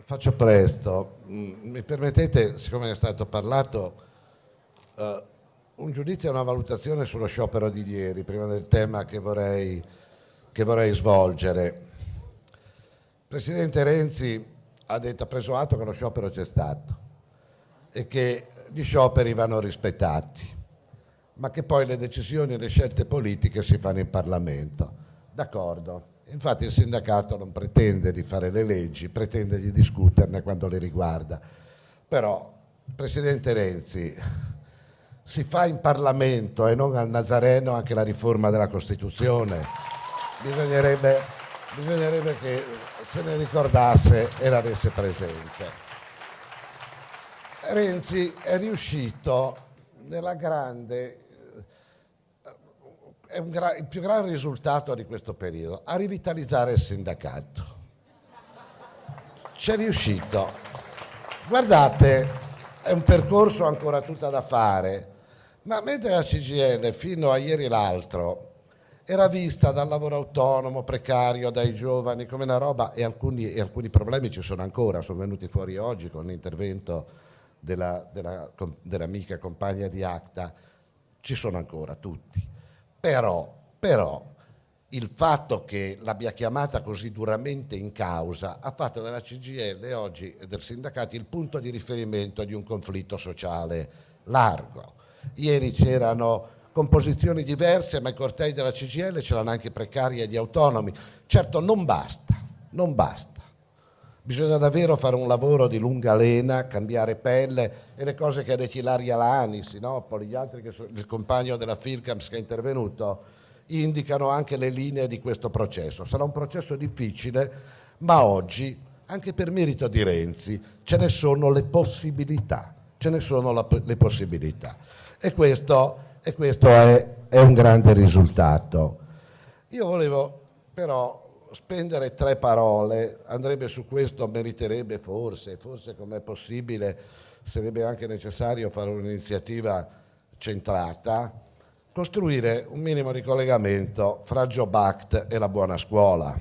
Faccio presto. Mm, mi permettete, siccome è stato parlato, uh, un giudizio e una valutazione sullo sciopero di ieri, prima del tema che vorrei, che vorrei svolgere. Il Presidente Renzi ha, detto, ha preso atto che lo sciopero c'è stato e che gli scioperi vanno rispettati, ma che poi le decisioni e le scelte politiche si fanno in Parlamento. D'accordo. Infatti il sindacato non pretende di fare le leggi, pretende di discuterne quando le riguarda. Però, Presidente Renzi, si fa in Parlamento e non al Nazareno anche la riforma della Costituzione. Bisognerebbe, bisognerebbe che se ne ricordasse e l'avesse presente. Renzi è riuscito nella grande è il più grande risultato di questo periodo, a rivitalizzare il sindacato. C'è riuscito. Guardate, è un percorso ancora tutto da fare, ma mentre la CGL fino a ieri l'altro era vista dal lavoro autonomo, precario, dai giovani come una roba e alcuni, e alcuni problemi ci sono ancora, sono venuti fuori oggi con l'intervento dell'amica della, della compagna di Acta, ci sono ancora tutti però, però il fatto che l'abbia chiamata così duramente in causa ha fatto della CGL oggi e del sindacato il punto di riferimento di un conflitto sociale largo. Ieri c'erano composizioni diverse, ma i cortei della CGL c'erano anche precari e gli autonomi. Certo non basta, non basta. Bisogna davvero fare un lavoro di lunga lena, cambiare pelle e le cose che ha detto Ilaria Lani, Sinopoli, gli altri che sono, il compagno della Filcams che è intervenuto, indicano anche le linee di questo processo. Sarà un processo difficile, ma oggi, anche per merito di Renzi, ce ne sono le possibilità. Ce ne sono la, le possibilità. E questo, e questo è, è un grande risultato. Io volevo però spendere tre parole, andrebbe su questo, meriterebbe forse, forse com'è possibile, sarebbe anche necessario fare un'iniziativa centrata, costruire un minimo di collegamento fra Job Act e la buona scuola,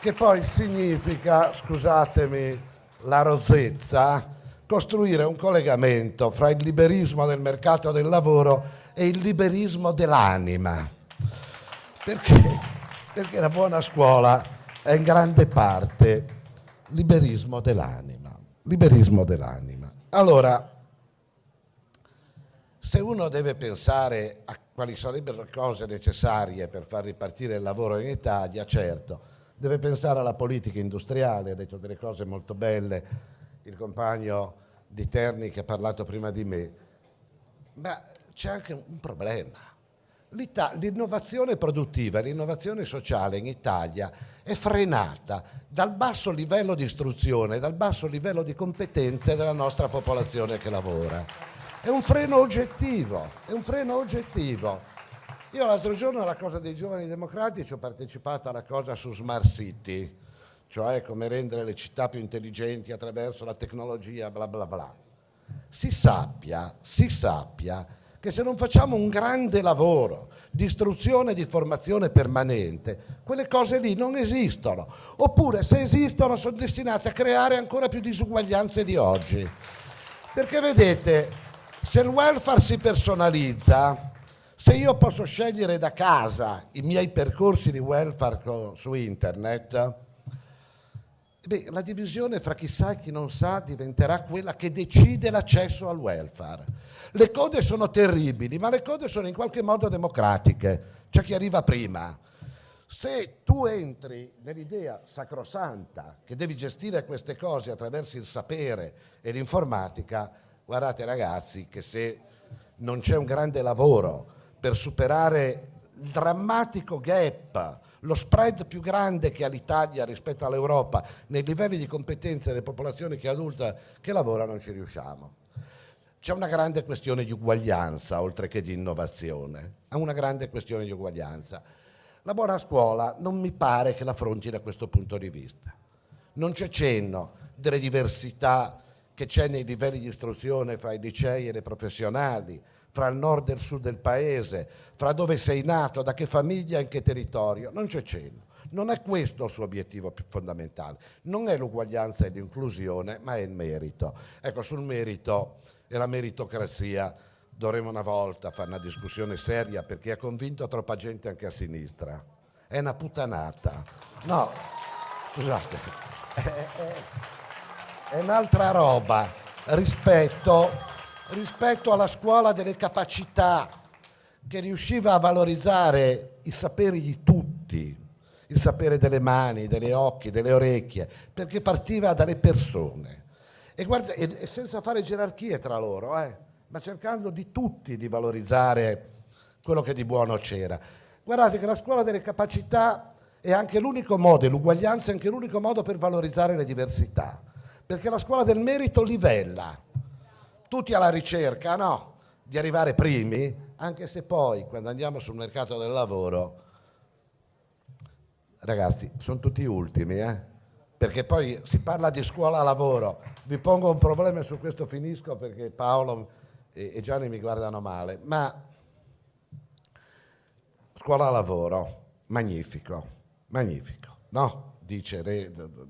che poi significa, scusatemi la rozezza, costruire un collegamento fra il liberismo del mercato del lavoro e il liberismo dell'anima perché? Perché la buona scuola è in grande parte liberismo dell'anima. Liberismo dell'anima. Allora, se uno deve pensare a quali sarebbero le cose necessarie per far ripartire il lavoro in Italia, certo, deve pensare alla politica industriale, ha detto delle cose molto belle il compagno di Terni che ha parlato prima di me, ma c'è anche un problema l'innovazione produttiva, l'innovazione sociale in Italia è frenata dal basso livello di istruzione, dal basso livello di competenze della nostra popolazione che lavora. È un freno oggettivo, è un freno oggettivo. Io l'altro giorno alla cosa dei giovani democratici ho partecipato alla cosa su Smart City, cioè come rendere le città più intelligenti attraverso la tecnologia, bla bla bla. Si sappia, si sappia che se non facciamo un grande lavoro di istruzione e di formazione permanente, quelle cose lì non esistono. Oppure se esistono sono destinate a creare ancora più disuguaglianze di oggi. Perché vedete, se il welfare si personalizza, se io posso scegliere da casa i miei percorsi di welfare su internet, Beh, la divisione fra chi sa e chi non sa diventerà quella che decide l'accesso al welfare. Le code sono terribili, ma le code sono in qualche modo democratiche, c'è chi arriva prima. Se tu entri nell'idea sacrosanta che devi gestire queste cose attraverso il sapere e l'informatica, guardate ragazzi che se non c'è un grande lavoro per superare il drammatico gap lo spread più grande che ha l'Italia rispetto all'Europa nei livelli di competenza delle popolazioni che adulta che lavora non ci riusciamo. C'è una grande questione di uguaglianza oltre che di innovazione, è una grande questione di uguaglianza. La buona scuola non mi pare che l'affronti da questo punto di vista. Non c'è cenno delle diversità che c'è nei livelli di istruzione fra i licei e le professionali, fra il nord e il sud del paese, fra dove sei nato, da che famiglia in che territorio, non c'è cenno. Non è questo il suo obiettivo più fondamentale. Non è l'uguaglianza e l'inclusione, ma è il merito. Ecco, sul merito e la meritocrazia dovremmo una volta fare una discussione seria perché ha convinto troppa gente anche a sinistra. È una puttanata. No, scusate, è, è, è un'altra roba rispetto, rispetto alla scuola delle capacità che riusciva a valorizzare i saperi di tutti, il sapere delle mani, delle occhi, delle orecchie, perché partiva dalle persone. E, guarda, e, senza fare gerarchie tra loro, eh, ma cercando di tutti di valorizzare quello che di buono c'era. Guardate che la scuola delle capacità è anche l'unico modo, l'uguaglianza è anche l'unico modo per valorizzare le diversità, perché la scuola del merito livella, tutti alla ricerca, no? di arrivare primi, anche se poi quando andiamo sul mercato del lavoro, ragazzi, sono tutti ultimi, eh? perché poi si parla di scuola-lavoro. Vi pongo un problema e su questo finisco perché Paolo e Gianni mi guardano male, ma scuola-lavoro, magnifico, magnifico, no? Dice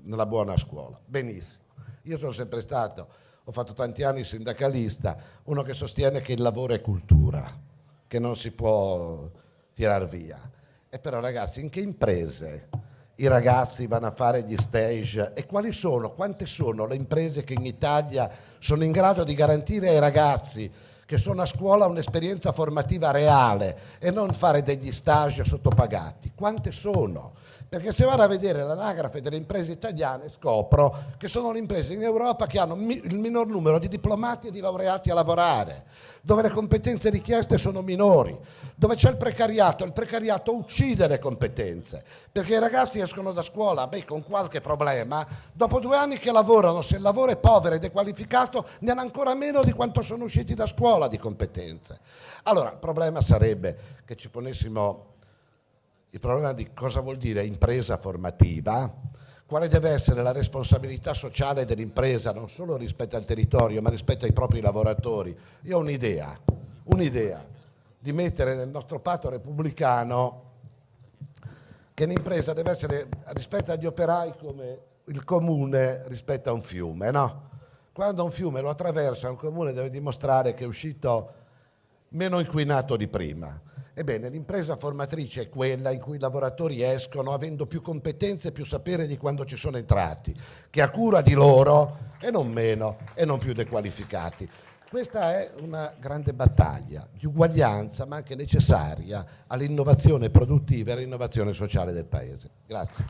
nella buona scuola, benissimo. Io sono sempre stato ho fatto tanti anni sindacalista, uno che sostiene che il lavoro è cultura, che non si può tirar via. E però ragazzi, in che imprese i ragazzi vanno a fare gli stage e quali sono, quante sono le imprese che in Italia sono in grado di garantire ai ragazzi che sono a scuola un'esperienza formativa reale e non fare degli stage sottopagati? Quante sono? Perché se vado a vedere l'anagrafe delle imprese italiane scopro che sono le imprese in Europa che hanno il minor numero di diplomati e di laureati a lavorare, dove le competenze richieste sono minori, dove c'è il precariato, il precariato uccide le competenze, perché i ragazzi escono da scuola beh, con qualche problema, dopo due anni che lavorano, se il lavoro è povero e dequalificato, ne hanno ancora meno di quanto sono usciti da scuola di competenze. Allora, il problema sarebbe che ci ponessimo il problema di cosa vuol dire impresa formativa, quale deve essere la responsabilità sociale dell'impresa non solo rispetto al territorio ma rispetto ai propri lavoratori. Io ho un'idea, un'idea di mettere nel nostro patto repubblicano che l'impresa deve essere rispetto agli operai come il comune rispetto a un fiume, no? Quando un fiume lo attraversa un comune deve dimostrare che è uscito meno inquinato di prima Ebbene, l'impresa formatrice è quella in cui i lavoratori escono avendo più competenze e più sapere di quando ci sono entrati, che ha cura di loro e non meno e non più dequalificati. Questa è una grande battaglia di uguaglianza, ma anche necessaria all'innovazione produttiva e all'innovazione sociale del Paese. Grazie.